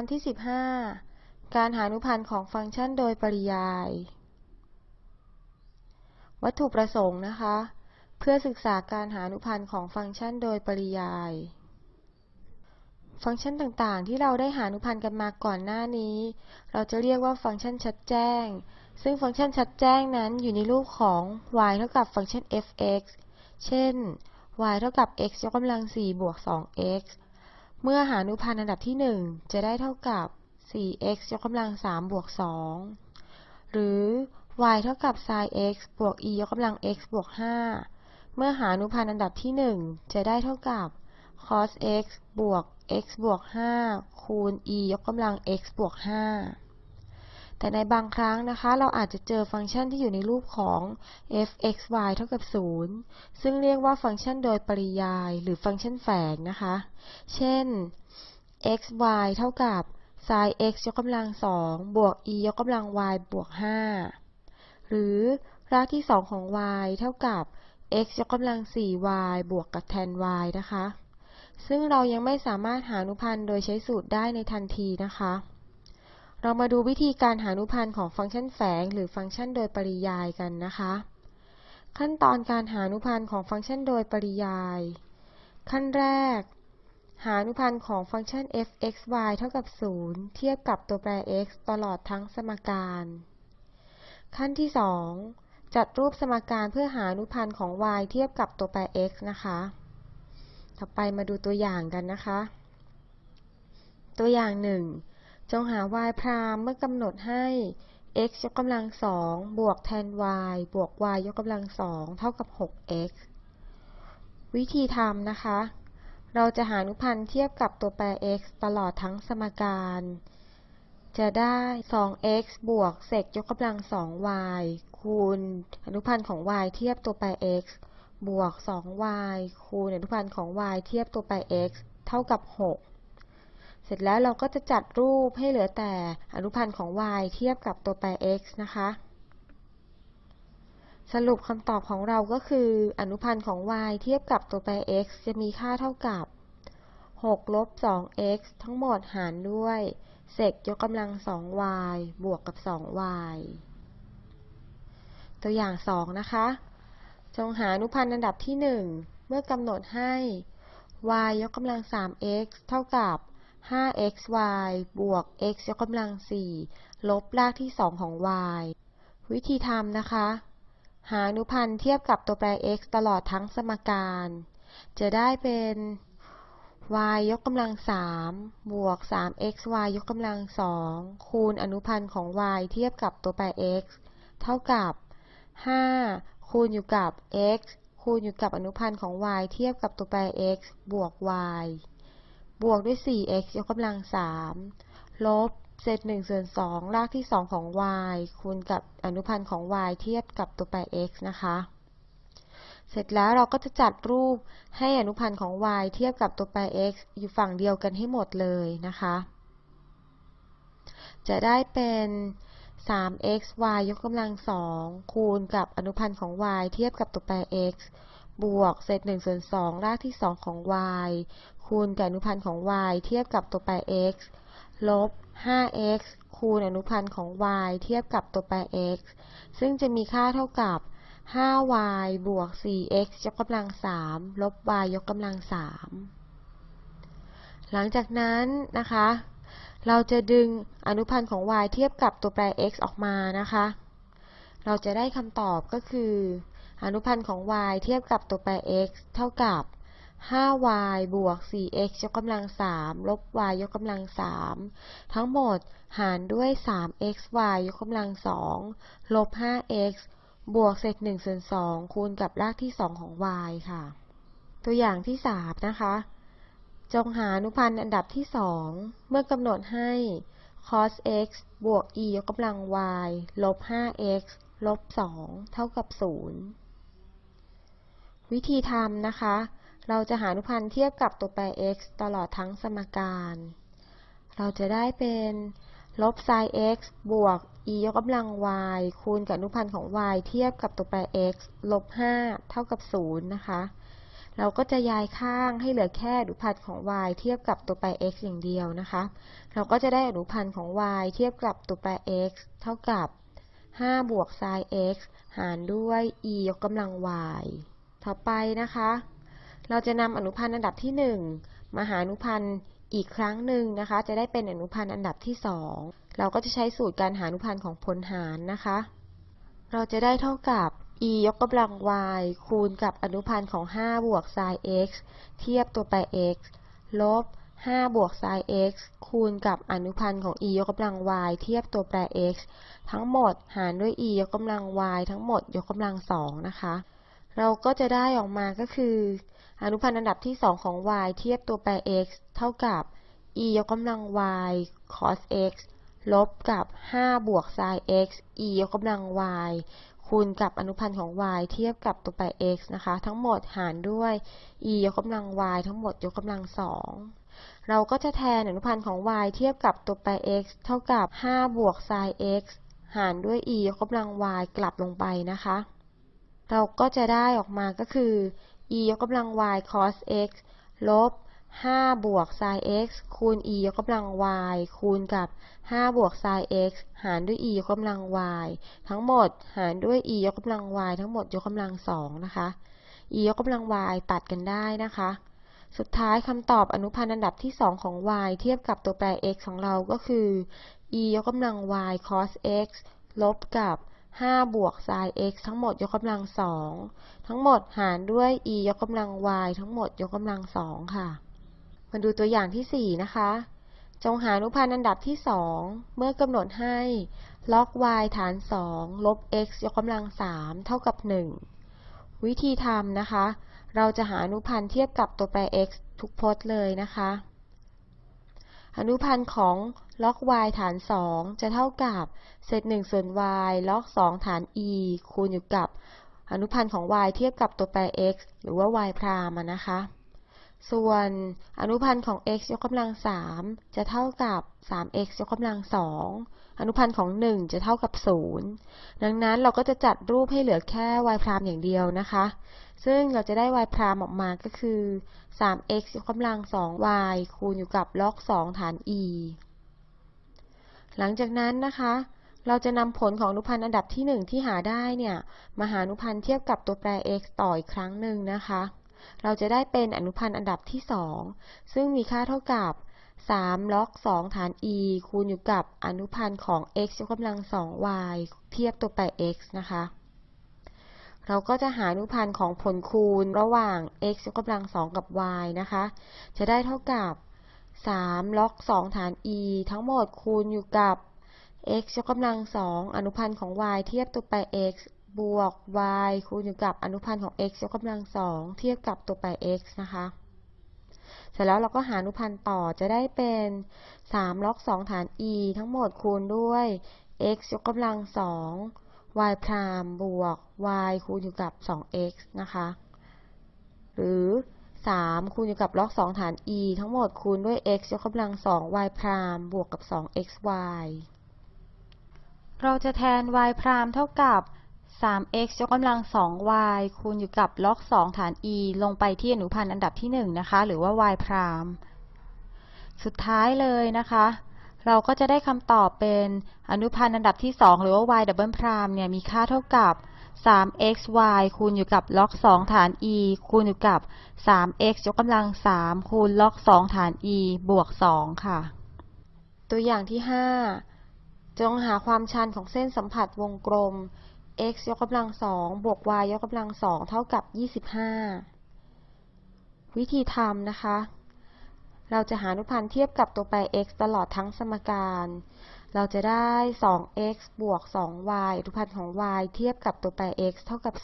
อนที่ 15 การหาอนุพันธ์ของฟังก์ชันโดยปริยาย วัตถุประสงค์นะคะ เพื่อศึกษาการหาอนุพันธ์ของฟังก์ชันโดยปริยาย ฟังก์ชันต่างๆ ที่เราได้หาอนุพันธ์กันมาก่อนหน้านี้ เราจะเรียกว่าฟังก์ชันชัดแจ้ง ซึ่งฟังก์ชันชัดแจ้งนั้นอยู่ในรูปของ y เท่ากับฟังก์ชัน f(x) เช่น y เท่ากับ x ยกกำลัง4บวก 2x เมื่อหาอนุพันธ์อันดับที่ 1 จะได้เท่ากับ 4x ยกกำลัง 3 บวก 2 หรือ y เท่ากับ sin x บวก e ยกกำลัง x บวก 5 เมื่อหาอนุพันธ์อันดับที่ 1 จะได้เท่ากับ cos x บวก x บวก 5 คูณ e ยกกำลัง x บวก 5 แต่ในบางครั้งนะคะ เราอาจจะเจอฟังก์ชันที่อยู่ในรูปของ f(x,y) เท่ากับ 0 ซึ่งเรียกว่าฟังก์ชันโดยปริยายหรือฟังก์ชันแฝงนะคะ เช่น x y เท่ากับ sin x ยกกำลัง2บวก e ยกกำลัง y บวก 5 หรือรากที่ 2 ของ y เท่ากับ x ยกกำลัง 4y บวกกับ tan y นะคะ ซึ่งเรายังไม่สามารถหาอนุพันธ์โดยใช้สูตรได้ในทันทีนะคะ เรามาดูวิธีการหาอนุพันธ์ของฟังก์ชันแฝง หรือฟังก์ชันโดยปริยายกันนะคะ ขั้นตอนการหาอนุพันธ์ของฟังก์ชันโดยปริยาย ขั้นแรก หาอนุพันธ์ของฟังก์ชัน f(x,y) เท่ากับ 0 เทียบกับตัวแปร x ตลอดทั้งสมการ ขั้นที่ 2 จัดรูปสมการเพื่อหาอนุพันธ์ของ y เทียบกับตัวแปร x นะคะ ต่อไปมาดูตัวอย่างกันนะคะ ตัวอย่าง 1 จงหา y พรามเมื่อกำหนดให้ x ยกกำลัง2บวก tan y บวก y ยกกำลัง2เท่ากับ 6x วิธีทำนะคะ เราจะหาอนุพันธ์เทียบกับตัวแปร x ตลอดทั้งสมการ จะได้ 2x บวกเศษยกกำลัง 2y คูณอนุพันธ์ของ y เทียบตัวแปร x บวก 2y คูณอนุพันธ์ของ y เทียบตัวแปร x เท่ากับ 6 เสร็จแล้วเราก็จะจัดรูปให้เหลือแต่อนุพันธ์ของ y เทียบกับตัวแปร x นะคะ สรุปคำตอบของเราก็คือ อนุพันธ์ของ y เทียบกับตัวแปร x จะมีค่าเท่ากับ6ลบ 2x ทั้งหมดหารด้วยเศษยกกำลัง 2y บวกกับ 2y ตัวอย่าง 2 นะคะ จงหาอนุพันธ์อันดับที่ 1 เมื่อกำหนดให้ y ยกกำลัง 3x เท่ากับ 5xy บวก x ยกกำลัง 4 ลบรากที่ 2 ของ y วิธีทำนะคะ หาอนุพันธ์เทียบกับตัวแปร x ตลอดทั้งสมการ จะได้เป็น y ยกกำลัง 3 บวก 3xy ยกกำลัง 2 คูณอนุพันธ์ของ y เทียบกับตัวแปร x เท่ากับ 5 คูณอยู่กับ x คูณอยู่กับอนุพันธ์ของ y เทียบกับตัวแปร x บวก y บวกด้วย 4x ยกกำลัง 3 ลบเศษ1ส่วน2รากที่ 2 ของ y คูณกับอนุพันธ์ของ y เทียบกับตัวแปร x นะคะ เสร็จแล้วเราก็จะจัดรูปให้อนุพันธ์ของ y เทียบกับตัวแปร x อยู่ฝั่งเดียวกันให้หมดเลยนะคะ จะได้เป็น 3xy ยกกำลัง 2 คูณกับอนุพันธ์ของ y เทียบกับตัวแปร x บวกเศษ1ส่วน2รากที่ 2 ของ y คูณกับอนุพันธ์ของ y เทียบกับตัวแปร x ลบ 5x คูณอนุพันธ์ของ y เทียบกับตัวแปร x ซึ่งจะมีค่าเท่ากับ 5y บวก 4x ยกกำลัง 3 ลบ y ยกกำลัง 3 หลังจากนั้นนะคะ เราจะดึงอนุพันธ์ของ y เทียบกับตัวแปร x ออกมานะคะ เราจะได้คำตอบก็คือ อนุพันธ์ของ y เทียบกับตัวแปร x เท่ากับ 5y บวก 4x ยกกำลัง 3 ลบ y ยกกำลัง 3 ทั้งหมดหารด้วย 3xy ยกกำลัง 2 ลบ 5x บวกเศษ1ส่วน2คูณกับรากที่ 2 ของ y ค่ะ ตัวอย่างที่ 3 นะคะ จงหาอนุพันธ์อันดับที่ 2 เมื่อกำหนดให้ cos x บวก e ยกกำลัง y ลบ 5x ลบ 2 เท่ากับ 0 วิธีทำนะคะ เราจะหาอนุพันธ์เทียบกับตัวแปร x ตลอดทั้งสมการ เราจะได้เป็นลบ sin x บวก e ยกกำลัง y คูณกับอนุพันธ์ของ y เทียบกับตัวแปร x ลบ 5 เท่ากับ 0 นะคะ เราก็จะย้ายข้างให้เหลือแค่อนุพันธ์ของ y เทียบกับตัวแปร x อย่างเดียวนะคะ เราก็จะได้อนุพันธ์ของ y เทียบกับตัวแปร x เท่ากับ 5 บวก sin x หารด้วย e ยกกำลัง y ต่อไปนะคะ เราจะนำอนุพันธ์อันดับที่ 1 มาหาอนุพันธ์อีกครั้งหนึ่งนะคะ จะได้เป็นอนุพันธ์อันดับที่ 2 เราก็จะใช้สูตรการหาอนุพันธ์ของผลหารนะคะ เราจะได้เท่ากับ e ยกกำลัง y คูณกับอนุพันธ์ของ 5 บวก sin x เทียบตัวแปร x ลบ 5 บวก sin x คูณกับอนุพันธ์ของ e ยกกำลัง y เทียบตัวแปร x ทั้งหมดหารด้วย e ยกกำลัง y ทั้งหมดยกกำลัง 2 นะคะ เราก็จะได้ออกมาก็คือ อนุพันธ์อันดับที่ 2 ของ y เทียบตัวแปร x เท่ากับ e ยกกำลัง y cos x ลบกับ 5 บวก sin x e ยกกำลัง y คูณกับอนุพันธ์ของ y เทียบกับตัวแปร x นะคะ ทั้งหมดหารด้วย e ยกกำลัง y ทั้งหมดยกกำลัง 2 เราก็จะแทนอนุพันธ์ของ y เทียบกับตัวแปร x เท่ากับ 5 บวก sin x หารด้วย e ยกกำลัง y กลับลงไปนะคะ เราก็จะได้ออกมาก็คือ e ยกกำลัง y cos x ลบ 5 บวก sin x คูณ e ยกกำลัง y คูณกับ 5 บวก sin x หารด้วย e ยกกำลัง y ทั้งหมดหารด้วย e ยกกำลัง y ทั้งหมดยกกำลัง2นะคะ e ยกกำลัง y ตัดกันได้นะคะ สุดท้ายคำตอบอนุพันธ์อันดับที่ 2 ของ y เทียบกับตัวแปร x ของเราก็คือ e ยกกำลัง y cos x ลบกับ 5 บวก sin x ทั้งหมดยกกำลัง2ทั้งหมดหารด้วย e ยกกำลัง y ทั้งหมดยกกำลัง2ค่ะ มาดูตัวอย่างที่ 4 นะคะ จงหาอนุพันธ์อันดับที่ 2 เมื่อกำหนดให้ log y ฐาน 2 ลบ x ยกกำลัง 3 เท่ากับ 1 วิธีทำนะคะ เราจะหาอนุพันธ์เทียบกับตัวแปร x ทุกพจน์เลยนะคะ อนุพันธ์ของ log y ฐาน 2 จะเท่ากับเศษ1ส่วน y log 2ฐาน e คูณอยู่กับอนุพันธ์ของ y เทียบกับตัวแปร x หรือว่า y พรามนะคะ ส่วนอนุพันธ์ของ x ยกกำลัง 3 จะเท่ากับ 3x ยกกำลัง 2 อนุพันธ์ของ 1 จะเท่ากับ 0 ดังนั้นเราก็จะจัดรูปให้เหลือแค่ y พรามอย่างเดียวนะคะ ซึ่งเราจะได้ y พรามออกมาก็คือ 3x ยกกำลัง 2y คูณอยู่กับ log 2ฐาน e หลังจากนั้นนะคะ เราจะนำผลของอนุพันธ์อันดับที่ 1 ที่หาได้เนี่ยมาหาอนุพันธ์เทียบกับตัวแปร x ต่ออีกครั้งหนึ่งนะคะ เราจะได้เป็นอนุพันธ์อันดับที่ 2 ซึ่งมีค่าเท่ากับ3 log 2ฐาน e คูณอยู่กับอนุพันธ์ของ x ยกกำลัง 2y เทียบตัวแปร x นะคะ เราก็จะหาอนุพันธ์ของผลคูณระหว่าง x ยกกำลัง 2 กับ y นะคะ จะได้เท่ากับ 3 log 2ฐาน e ทั้งหมดคูณอยู่กับ x ยกกำลัง 2 อนุพันธ์ของ y เทียบตัวแปร x บวก y คูณอยู่กับอนุพันธ์ของ x ยกกำลัง 2 เทียบกับตัวแปร x นะคะ เสร็จแล้วเราก็หาอนุพันธ์ต่อจะได้เป็น3 log 2ฐาน e ทั้งหมดคูณด้วย x ยกกำลัง 2 y พรามบวก y คูณอยู่กับ 2x นะคะ หรือ 3คูณอยู่กับ log 2ฐาน e ทั้งหมดคูณด้วย x ยกกำลัง 2 y พรามบวกกับ 2xy เราจะแทน y พรามเท่ากับ 3x ยกกำลัง 2y คูณอยู่กับ log 2ฐาน e ลงไปที่อนุพันธ์อันดับที่ 1 นะคะ หรือว่า y พรามสุดท้ายเลยนะคะ เราก็จะได้คำตอบเป็นอนุพันธ์อันดับที่ 2 หรือว่า y ดับเบิลพรามเนี่ยมีค่าเท่ากับ 3xy คูณอยู่กับ log 2ฐาน e คูณอยู่กับ 3x ยกกำลัง 3 คูณ log 2ฐาน e บวก 2 ค่ะ ตัวอย่างที่ 5 จงหาความชันของเส้นสัมผัสวงกลม x ยกกำลัง 2 บวก y ยกกำลัง 2 เท่ากับ 25 วิธีทำนะคะ เราจะหาอนุพันธ์เทียบกับตัวแปร x ตลอดทั้งสมการ เราจะได้ 2x บวก 2y อนุพันธ์ของ y เทียบกับตัวแปร x เท่ากับ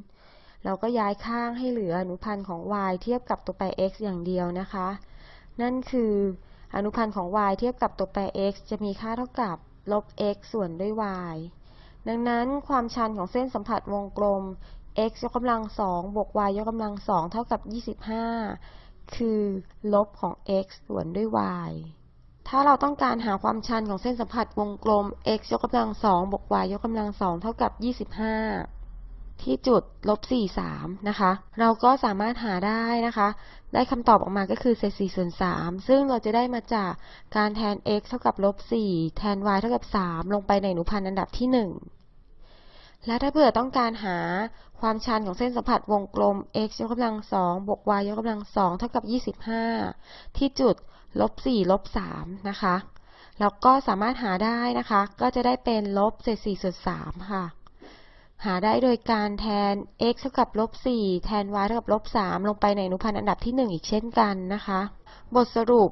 0 เราก็ย้ายข้างให้เหลืออนุพันธ์ของ y เทียบกับตัวแปร x อย่างเดียวนะคะ นั่นคือ อนุพันธ์ของ y เทียบกับตัวแปร x จะมีค่าเท่ากับลบ x ส่วนด้วย y ดังนั้นความชันของเส้นสัมผัสวงกลม x ยกกำลัง2บวก y ยกกำลัง2เท่ากับ 25 คือลบของ x ส่วนด้วย y ถ้าเราต้องการหาความชันของเส้นสัมผัสวงกลม x ยกกำลัง2บวก y ยกกำลัง2เท่ากับ 25 ที่จุดลบ4 3นะคะ เราก็สามารถหาได้นะคะ ได้คำตอบออกมาก็คือเศษ4ส่วน3ซึ่งเราจะได้มาจากการแทน x เท่ากับลบ4แทน y เท่ากับ 3 ลงไปในอนุพันธ์อันดับที่ 1 และถ้าเผื่อต้องการหาความชันของเส้นสัมผัสวงกลม x ยกกำลัง2บวก y ยกกำลัง2เท่ากับ 25 ที่จุดลบ4ลบ3นะคะเราก็สามารถหาได้นะคะ ก็จะได้เป็นลบเศษ4ส่วน3ค่ะ หาได้โดยการแทน x เท่ากับลบ4แทน y เท่ากับลบ3ลงไปในอนุพันธ์อันดับที่ 1 อีกเช่นกันนะคะ บทสรุป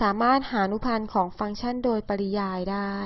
สามารถหาอนุพันธ์ของฟังก์ชันโดยปริยายได้